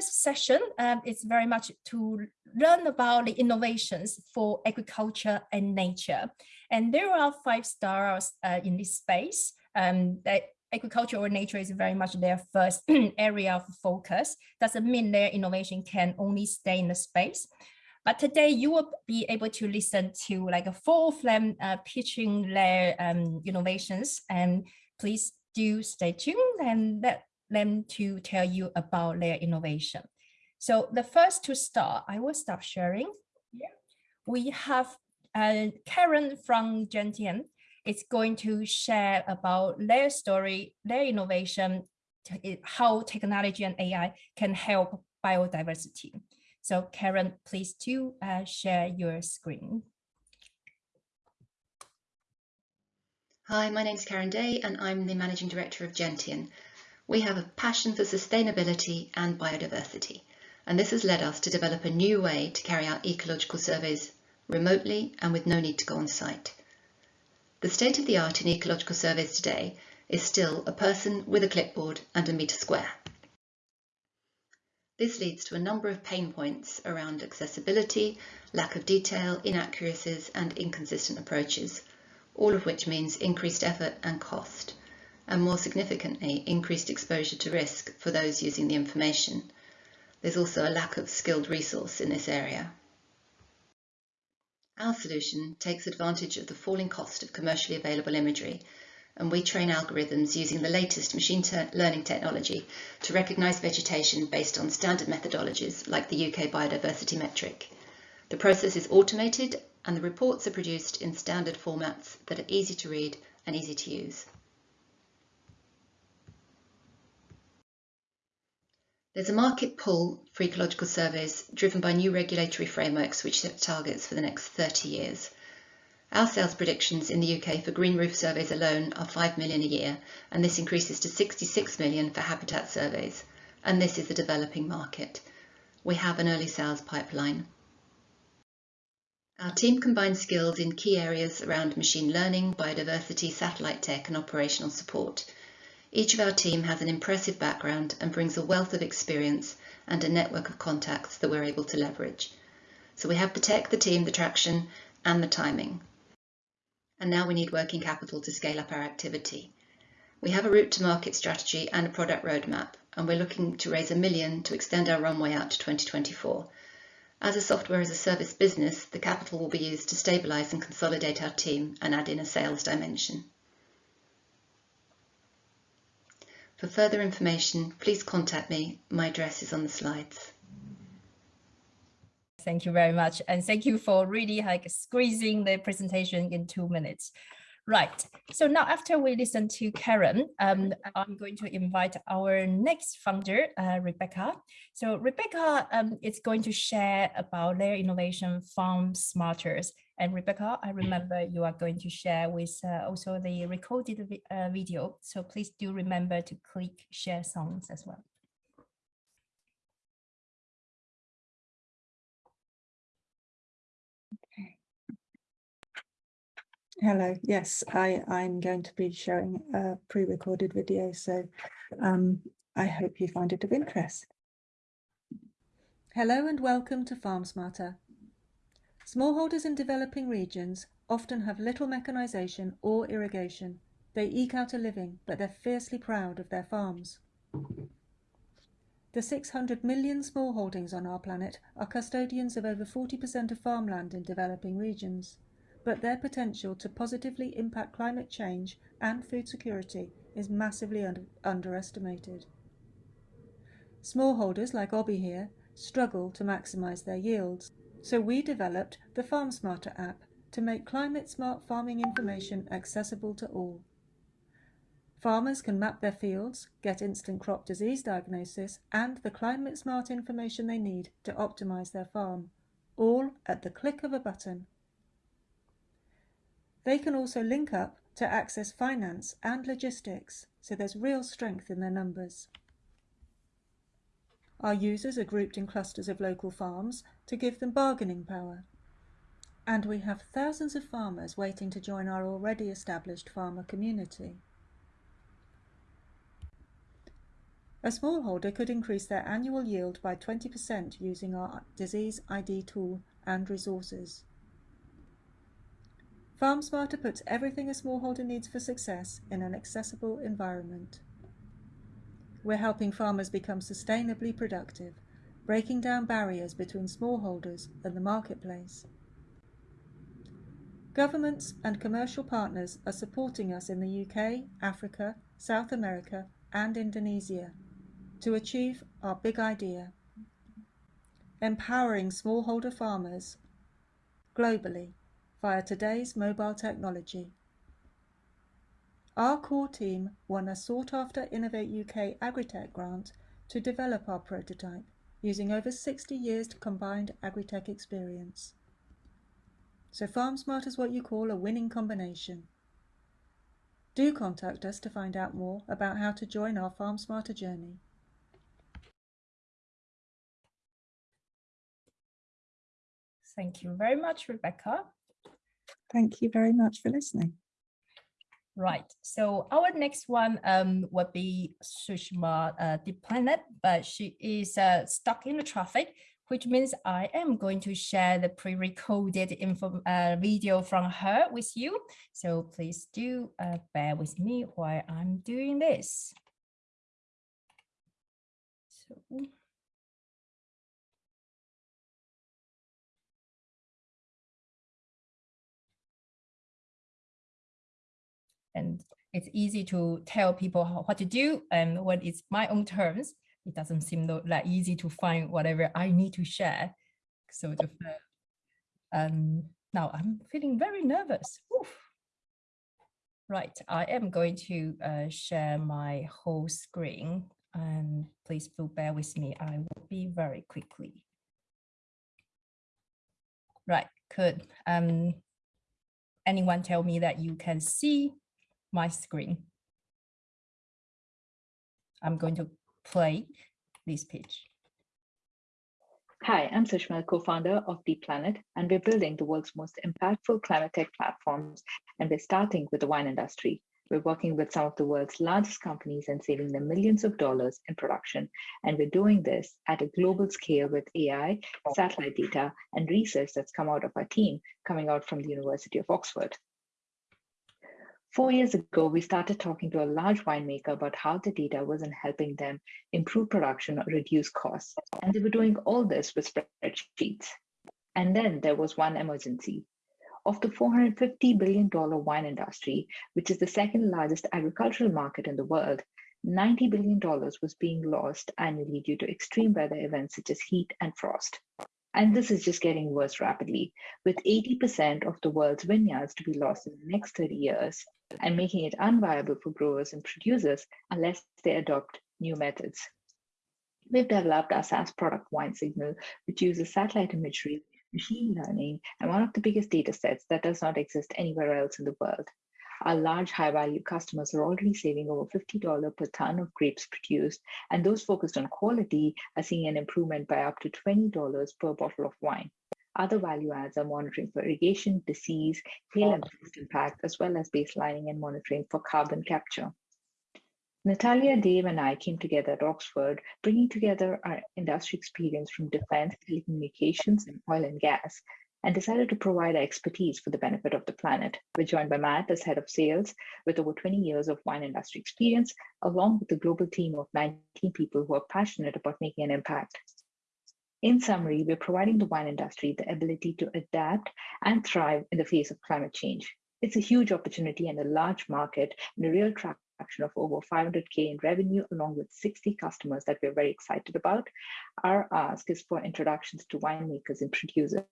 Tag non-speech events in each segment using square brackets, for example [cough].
session um, is very much to learn about the innovations for agriculture and nature. And there are five stars uh, in this space. Um, that agriculture or nature is very much their first [clears throat] area of focus. Doesn't mean their innovation can only stay in the space. But today you will be able to listen to like a full of them uh, pitching their um, innovations and please do stay tuned and let them to tell you about their innovation. So the first to start, I will stop sharing. Yeah. We have uh, Karen from Gentian is going to share about their story, their innovation, how technology and AI can help biodiversity. So Karen, please do uh, share your screen. Hi, my name is Karen Day and I'm the Managing Director of Gentian. We have a passion for sustainability and biodiversity, and this has led us to develop a new way to carry out ecological surveys remotely and with no need to go on site. The state of the art in ecological surveys today is still a person with a clipboard and a metre square. This leads to a number of pain points around accessibility, lack of detail, inaccuracies and inconsistent approaches, all of which means increased effort and cost, and more significantly, increased exposure to risk for those using the information. There's also a lack of skilled resource in this area. Our solution takes advantage of the falling cost of commercially available imagery and we train algorithms using the latest machine learning technology to recognise vegetation based on standard methodologies like the UK biodiversity metric. The process is automated and the reports are produced in standard formats that are easy to read and easy to use. There's a market pull for ecological surveys driven by new regulatory frameworks which set targets for the next 30 years. Our sales predictions in the UK for green roof surveys alone are 5 million a year, and this increases to 66 million for habitat surveys. And this is a developing market. We have an early sales pipeline. Our team combines skills in key areas around machine learning, biodiversity, satellite tech and operational support. Each of our team has an impressive background and brings a wealth of experience and a network of contacts that we're able to leverage. So we have the tech, the team, the traction and the timing and now we need working capital to scale up our activity. We have a route to market strategy and a product roadmap, and we're looking to raise a million to extend our runway out to 2024. As a software as a service business, the capital will be used to stabilise and consolidate our team and add in a sales dimension. For further information, please contact me. My address is on the slides. Thank you very much. And thank you for really like squeezing the presentation in two minutes. Right. So now after we listen to Karen, um, I'm going to invite our next founder, uh, Rebecca. So Rebecca um, is going to share about their innovation Farm Smarters. And Rebecca, I remember you are going to share with uh, also the recorded vi uh, video. So please do remember to click share songs as well. Hello, yes, I, I'm going to be showing a pre-recorded video, so um, I hope you find it of interest. Hello and welcome to Farm Smarter. Smallholders in developing regions often have little mechanisation or irrigation. They eke out a living, but they're fiercely proud of their farms. The 600 million smallholdings on our planet are custodians of over 40% of farmland in developing regions but their potential to positively impact climate change and food security is massively under underestimated. Smallholders like Obby here struggle to maximise their yields, so we developed the Farm Smarter app to make climate-smart farming information accessible to all. Farmers can map their fields, get instant crop disease diagnosis and the climate-smart information they need to optimise their farm, all at the click of a button. They can also link up to access finance and logistics, so there's real strength in their numbers. Our users are grouped in clusters of local farms to give them bargaining power. And we have thousands of farmers waiting to join our already established farmer community. A smallholder could increase their annual yield by 20% using our disease ID tool and resources. FarmSmarter puts everything a smallholder needs for success in an accessible environment. We're helping farmers become sustainably productive, breaking down barriers between smallholders and the marketplace. Governments and commercial partners are supporting us in the UK, Africa, South America and Indonesia to achieve our big idea, empowering smallholder farmers globally via today's mobile technology. Our core team won a sought-after Innovate UK Agritech grant to develop our prototype using over 60 years combined agritech experience. So FarmSmart is what you call a winning combination. Do contact us to find out more about how to join our FarmSmarter journey. Thank you very much, Rebecca. Thank you very much for listening. Right, so our next one um, would be Sushma uh, Planet, but she is uh, stuck in the traffic, which means I am going to share the pre-recorded uh, video from her with you. So please do uh, bear with me while I'm doing this. So. And it's easy to tell people how, what to do and when it's my own terms it doesn't seem that easy to find whatever I need to share so the, um, now I'm feeling very nervous. Oof. right I am going to uh, share my whole screen and please do bear with me I will be very quickly. Right could um anyone tell me that you can see my screen. I'm going to play this pitch. Hi, I'm Sushma, co-founder of Deep Planet, and we're building the world's most impactful climate tech platforms, and we're starting with the wine industry. We're working with some of the world's largest companies and saving them millions of dollars in production. And we're doing this at a global scale with AI, satellite data, and research that's come out of our team, coming out from the University of Oxford. Four years ago, we started talking to a large winemaker about how the data wasn't helping them improve production or reduce costs. And they were doing all this with spreadsheets. And then there was one emergency. Of the $450 billion wine industry, which is the second largest agricultural market in the world, $90 billion was being lost annually due to extreme weather events such as heat and frost. And this is just getting worse rapidly, with 80% of the world's vineyards to be lost in the next 30 years and making it unviable for growers and producers unless they adopt new methods. We've developed our SaaS product VineSignal, which uses satellite imagery, machine learning, and one of the biggest data sets that does not exist anywhere else in the world. Our large high value customers are already saving over $50 per ton of grapes produced, and those focused on quality are seeing an improvement by up to $20 per bottle of wine. Other value adds are monitoring for irrigation, disease, hail and pest impact, as well as baselining and monitoring for carbon capture. Natalia, Dave, and I came together at Oxford, bringing together our industry experience from defense, telecommunications, and oil and gas and decided to provide our expertise for the benefit of the planet. We're joined by Matt as head of sales with over 20 years of wine industry experience, along with a global team of 19 people who are passionate about making an impact. In summary, we're providing the wine industry the ability to adapt and thrive in the face of climate change. It's a huge opportunity and a large market and a real traction of over 500K in revenue, along with 60 customers that we're very excited about. Our ask is for introductions to winemakers and producers.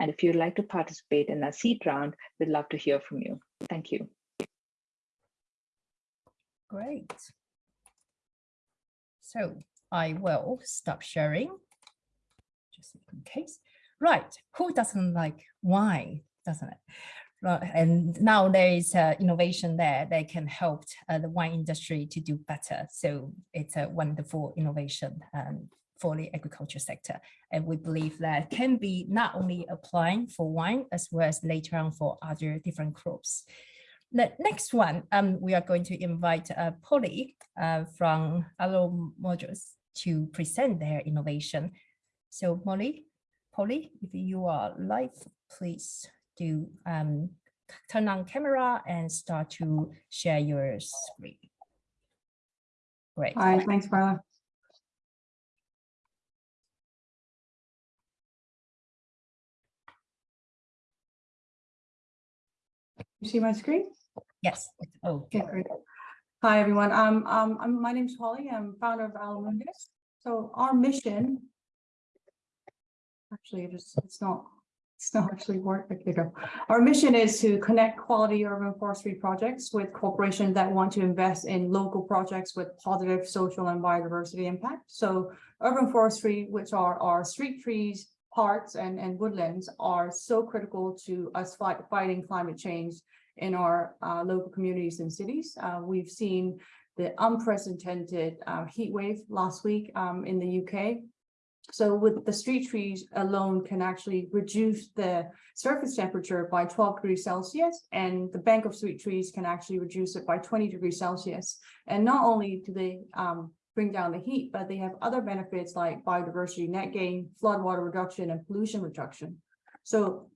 And if you'd like to participate in a seed round, we'd love to hear from you. Thank you. Great. So I will stop sharing, in case. Right, who doesn't like wine, doesn't it? Right. And now there is uh, innovation there that can help uh, the wine industry to do better. So it's a wonderful innovation um, for the agriculture sector. And we believe that can be not only applying for wine as well as later on for other different crops. the next one, um, we are going to invite uh, Polly uh, from Allo Modules to present their innovation. So Molly, Polly, if you are live, please do um, turn on camera and start to share your screen. Great. Hi, thanks, Carla. You see my screen? Yes. Oh, Okay, great. Hi, everyone. Um, um, I'm, my name's Holly. I'm founder of Alamundus. So our mission, actually, it is, it's not, it's not actually work. Our mission is to connect quality urban forestry projects with corporations that want to invest in local projects with positive social and biodiversity impact. So urban forestry, which are our street trees, parks and, and woodlands are so critical to us fight, fighting climate change in our uh, local communities and cities. Uh, we've seen the unprecedented uh, heat wave last week um, in the UK. So with the street trees alone can actually reduce the surface temperature by 12 degrees Celsius and the bank of street trees can actually reduce it by 20 degrees Celsius. And not only do they um, bring down the heat, but they have other benefits like biodiversity net gain, floodwater reduction, and pollution reduction. So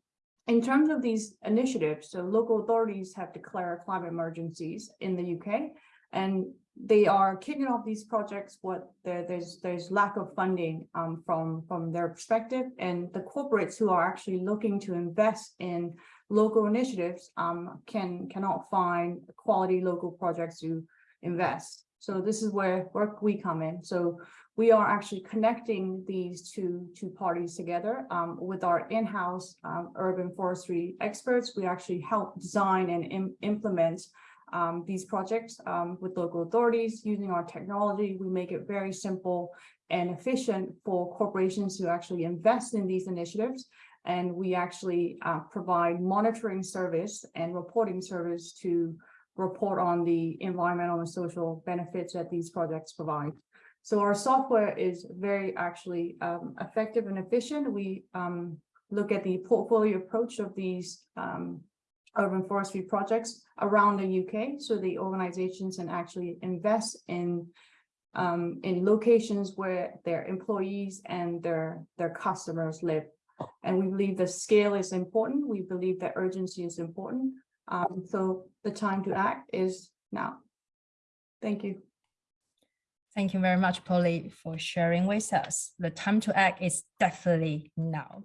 in terms of these initiatives, so local authorities have declared climate emergencies in the UK, and they are kicking off these projects. What there's there's lack of funding um, from from their perspective, and the corporates who are actually looking to invest in local initiatives um, can cannot find quality local projects to invest. So this is where work we come in. So we are actually connecting these two, two parties together um, with our in-house um, urban forestry experts. We actually help design and Im implement um, these projects um, with local authorities using our technology. We make it very simple and efficient for corporations to actually invest in these initiatives. And we actually uh, provide monitoring service and reporting service to report on the environmental and social benefits that these projects provide. So our software is very actually um, effective and efficient. We um, look at the portfolio approach of these um, urban forestry projects around the UK. So the organizations can actually invest in um, in locations where their employees and their their customers live. And we believe the scale is important. We believe that urgency is important. Um, so the time to act is now. Thank you. Thank you very much, Polly, for sharing with us. The time to act is definitely now.